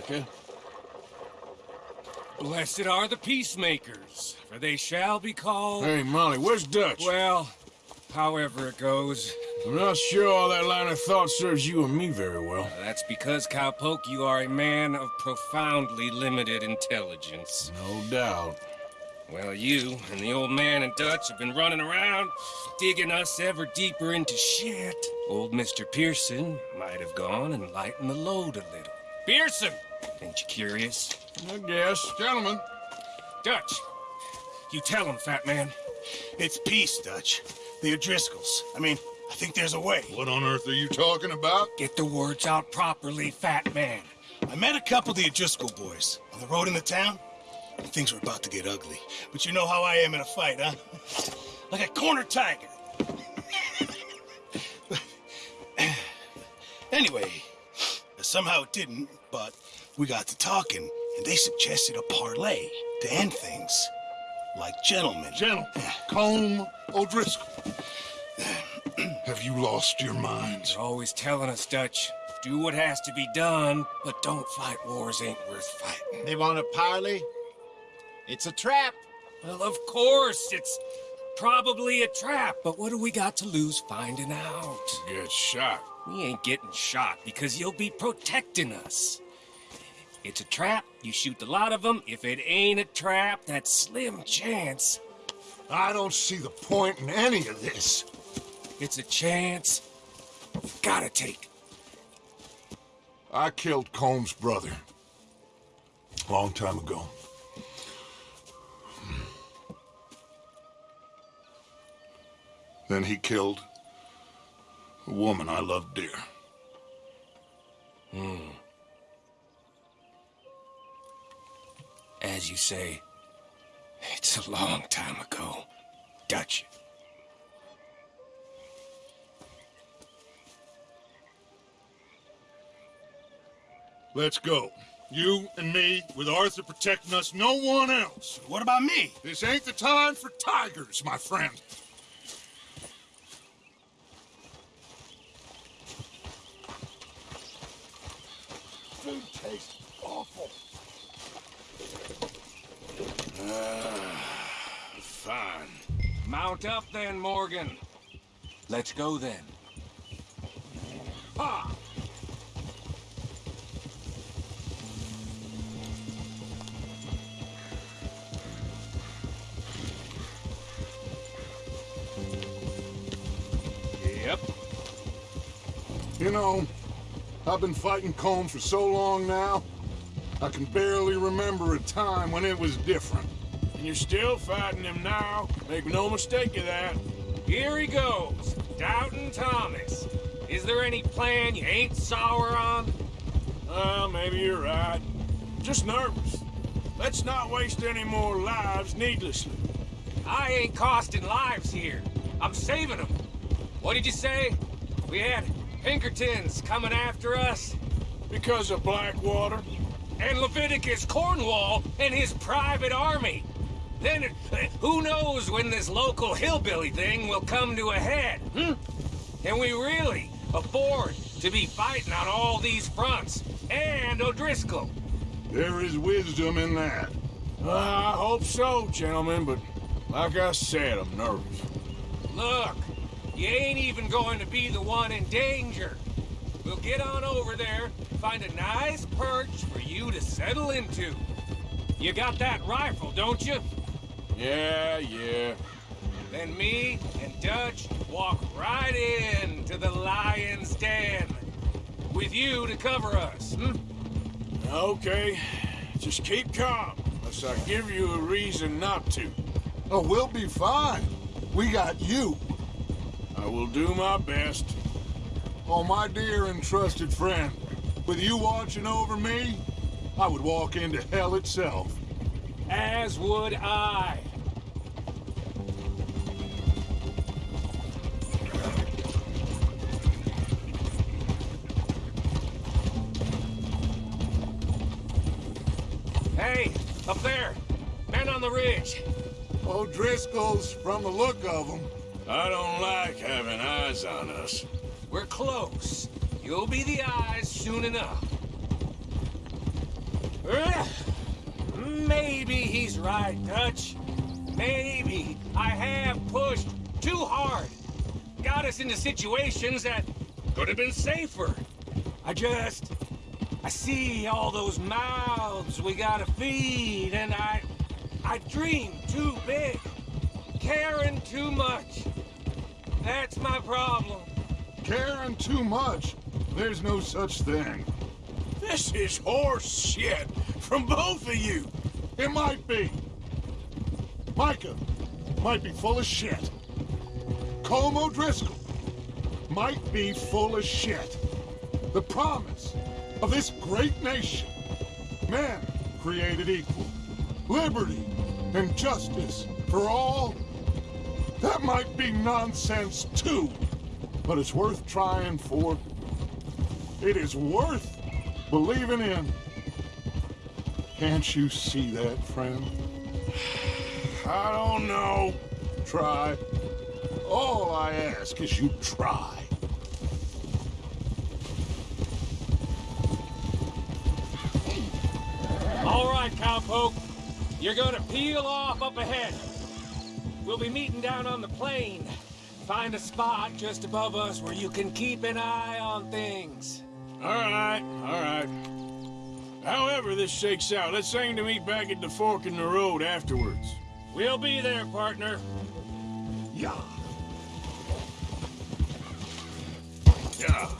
Micah. Blessed are the peacemakers, for they shall be called... Hey, Molly, where's Dutch? Well, however it goes. I'm not sure all that line of thought serves you and me very well. Uh, that's because, Cowpoke, you are a man of profoundly limited intelligence. No doubt. Well, you and the old man and Dutch have been running around, digging us ever deeper into shit. Old Mr. Pearson might have gone and lightened the load a little. Pearson! Ain't you curious? I guess. Gentlemen. Dutch, you tell him, fat man. It's peace, Dutch. The O'Driscolls. I mean, I think there's a way. What on earth are you talking about? Get the words out properly, fat man. I met a couple of the O'Driscoll boys on the road in the town. And things were about to get ugly. But you know how I am in a fight, huh? Like a corner tiger. anyway, somehow it didn't, but we got to talking, and they suggested a parley to end things. Like gentlemen. Gentlemen, Colm O'Driscoll. Have you lost your minds? They're always telling us, Dutch, do what has to be done, but don't fight wars ain't worth fighting. They want a parley? It's a trap. Well, of course, it's probably a trap, but what do we got to lose finding out? Get shot. We ain't getting shot because you'll be protecting us. It's a trap, you shoot a lot of them. If it ain't a trap, that's slim chance. I don't see the point in any of this. It's a chance. you Gotta take. I killed Colm's brother. Long time ago. Hmm. Then he killed a woman I loved dear. Hmm. As you say, it's a long time ago. Dutch. Let's go. You and me, with Arthur protecting us, no one else. What about me? This ain't the time for tigers, my friend. Mount up then, Morgan. Let's go then. Ha! Yep. You know, I've been fighting Colm for so long now, I can barely remember a time when it was different. And you're still fighting him now. Make no mistake of that. Here he goes. Doubting Thomas. Is there any plan you ain't sour on? Well, maybe you're right. Just nervous. Let's not waste any more lives needlessly. I ain't costing lives here. I'm saving them. What did you say? We had Pinkertons coming after us? Because of Blackwater? And Leviticus Cornwall and his private army. Then, uh, who knows when this local hillbilly thing will come to a head, hmm? Can we really afford to be fighting on all these fronts? And O'Driscoll? There is wisdom in that. Uh, I hope so, gentlemen, but like I said, I'm nervous. Look, you ain't even going to be the one in danger. We'll get on over there, find a nice perch for you to settle into. You got that rifle, don't you? Yeah, yeah. Then me and Dutch walk right in to the lion's den. With you to cover us, hmm? Okay. Just keep calm, unless I give you a reason not to. Oh, we'll be fine. We got you. I will do my best. Oh, my dear and trusted friend. With you watching over me, I would walk into hell itself. As would I. Hey, up there! Men on the ridge! Oh, O'Driscoll's, from the look of them. I don't like having eyes on us. We're close. You'll be the eyes soon enough. maybe he's right, Dutch. Maybe I have pushed too hard. Got us into situations that could have been safer. I just... I see all those mouths we gotta feed, and I... I dream too big. Caring too much. That's my problem. Caring too much. There's no such thing. This is horse shit from both of you. It might be. Micah might be full of shit. Colm O'Driscoll might be full of shit. The promise of this great nation. Man created equal. Liberty and justice for all. That might be nonsense too. But it's worth trying for. It is worth believing in. Can't you see that, friend? I don't know. Try. All I ask is you try. All right, cowpoke. You're gonna peel off up ahead. We'll be meeting down on the plain. Find a spot just above us where you can keep an eye on things. All right, all right. However this shakes out, let's aim to meet back at the fork in the road afterwards. We'll be there, partner. Yeah. Yeah.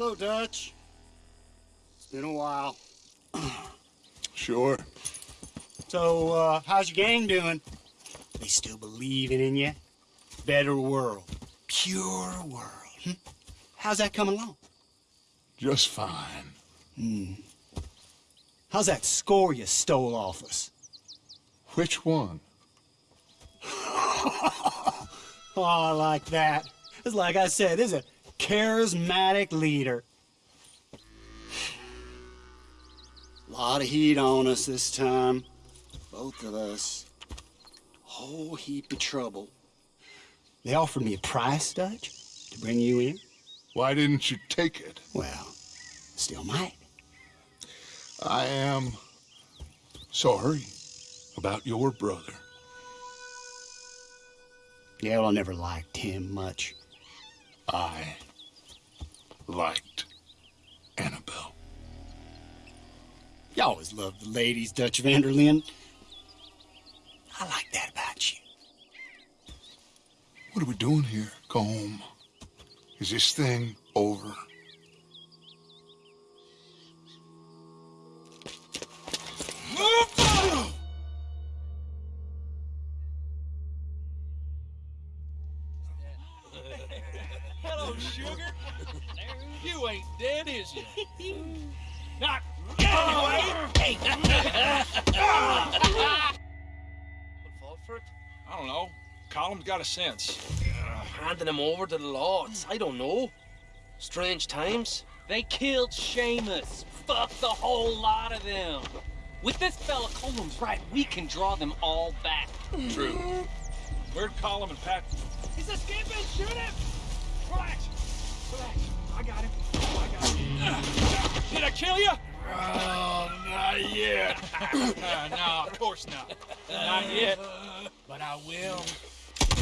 Hello, Dutch. It's been a while. Sure. So, uh, how's your gang doing? They still believing in you? Better world. Pure world. Hmm? How's that coming along? Just fine. Hmm. How's that score you stole off us? Which one? Oh, I like that. It's like I said, this is a charismatic leader. A lot of heat on us this time. Both of us. Whole heap of trouble. They offered me a price, Dutch, to bring you in. Why didn't you take it? Well, still might. I am sorry about your brother. Yeah, well, I never liked him much. I liked Annabelle. You always loved the ladies, Dutch van der Linde. I like that about you. What are we doing here, Colm? Is this thing over? Got a sense. Uh, handing him over to the lords. I don't know. Strange times. They killed Seamus. Fuck the whole lot of them. With this fella Coleman's right, we can draw them all back. True. Where'd Column and Pat? He's escaping. Shoot him. Relax. Relax. I got him. I got him. Did I kill you? Oh, not yet. no, of course not. Not yet. But I will.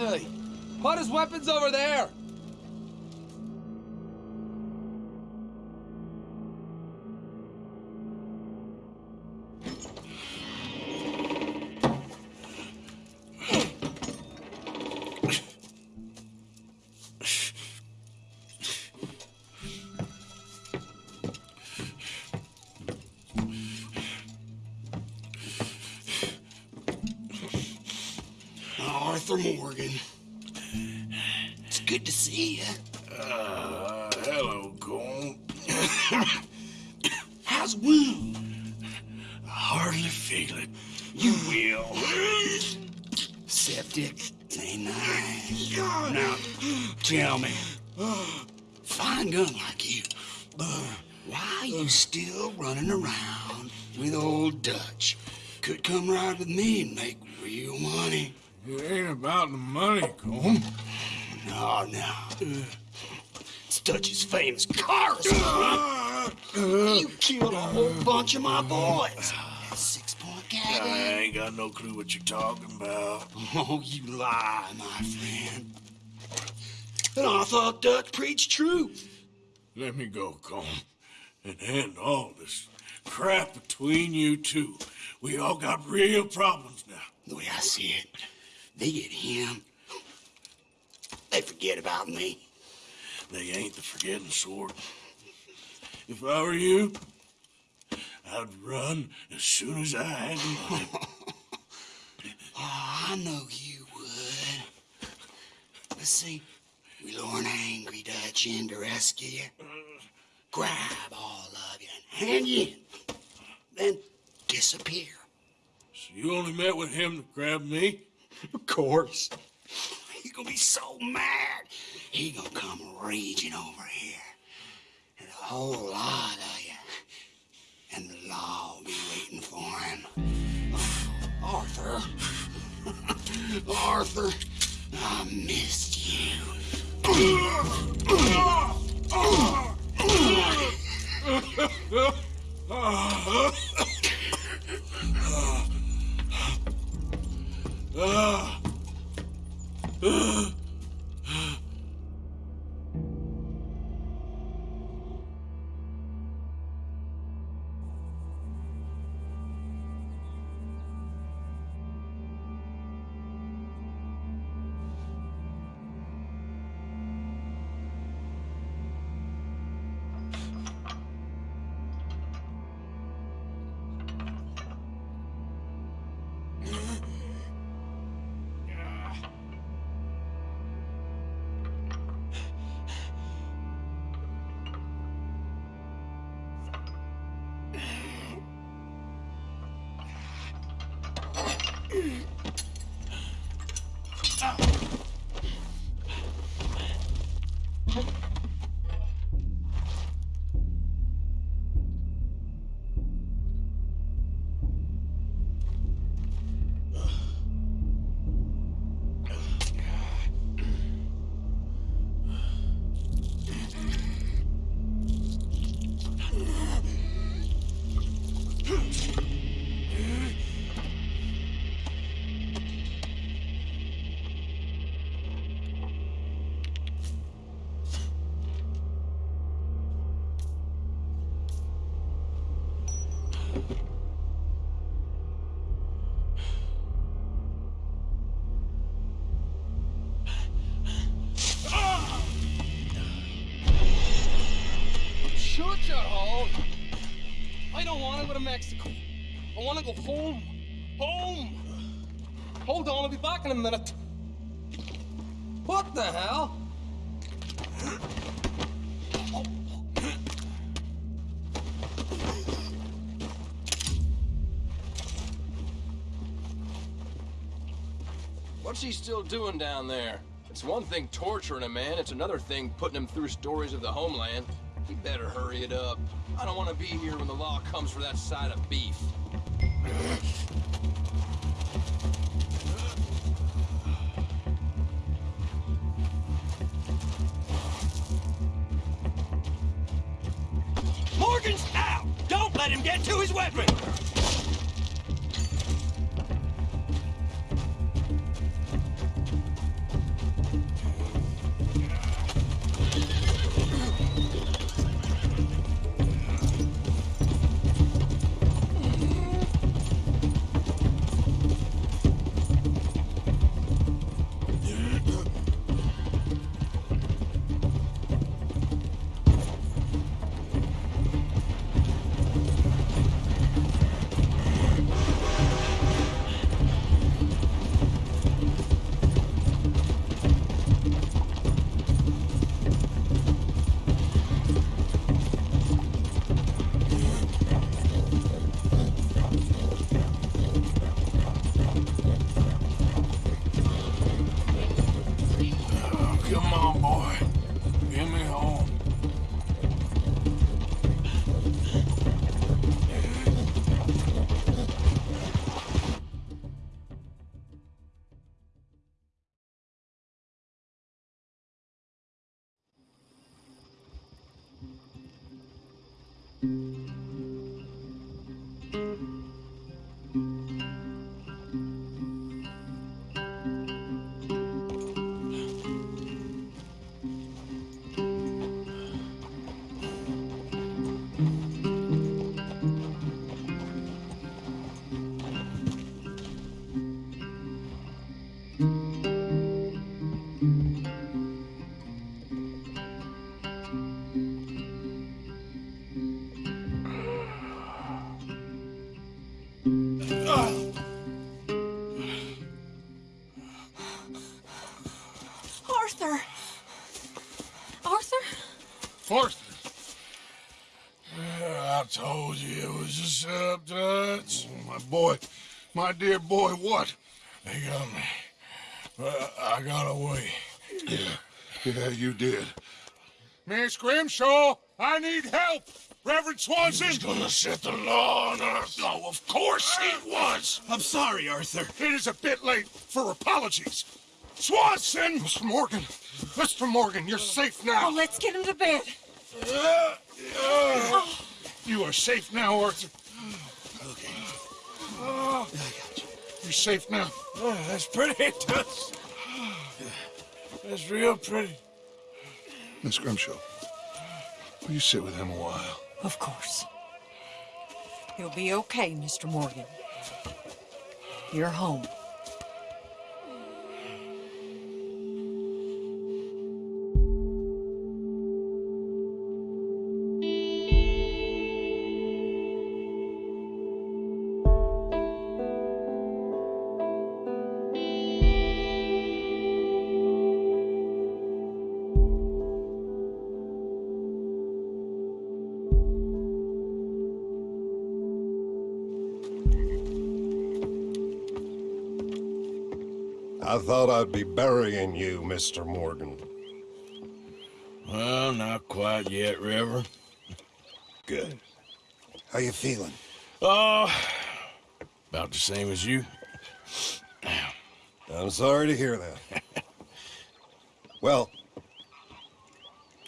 finally. Put his weapons over there. Arthur Morgan. It's good to see you. Uh, hello, Colm. How's wound? I hardly feel it. You will. Septic. Ain't nice. Now, tell me. Fine gun like you. Why you still running around with old Dutch? Could come right with me and make real money. It ain't about the money, Colm. No, no. It's Dutch's famous car uh, run. Uh, you killed a whole bunch of my boys. Six point I ain't got no clue what you're talking about. Oh, you lie, my friend. And I thought Dutch preached truth. Let me go, Colm, and end all this crap between you two. We all got real problems now. The way I see it, they get him. They forget about me. They ain't the forgetting sort. If I were you, I'd run as soon as I had the money. Oh, I know you would. But see, we lure an angry Dutch in to rescue you. Grab all of you and hand you in. Then disappear. So you only met with him to grab me? Course. He gonna be so mad. He gonna come raging over here. And a whole lot of you. And the law will be waiting for him. Oh, Arthur. Arthur, I missed you. Ugh. Ugh. Shut your. I don't want to go to Mexico. I want to go home. Home. Hold on, I'll be back in a minute. What the hell? What's he still doing down there? It's one thing torturing a man, it's another thing putting him through stories of the homeland. He better hurry it up. I don't want to be here when the law comes for that side of beef. Morgan's out! Don't let him get to his weapon! My dear boy, what? They got me. But I got away. Yeah, yeah, you did. Miss Grimshaw, I need help. Reverend Swanson. He's gonna set the law on Earth. Oh, of course he was. I'm sorry, Arthur. It is a bit late for apologies. Swanson! Mr. Morgan, Mr. Morgan, you're safe now. Oh, let's get him to bed. Uh, uh, You are safe now, Arthur. Okay. Oh, you. You're safe now. uh, that's pretty, Dutch. That's real pretty. Miss Grimshaw, will you sit with him a while? Of course. He'll be okay, Mr. Morgan. You're home. I thought I'd be burying you, Mr. Morgan. Well, not quite yet, River. Good. How you feeling? Oh, about the same as you. I'm sorry to hear that. well,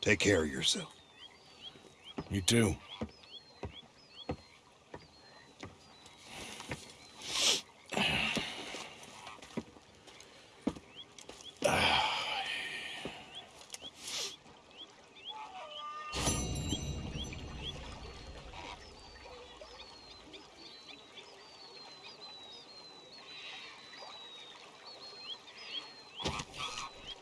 take care of yourself. You too.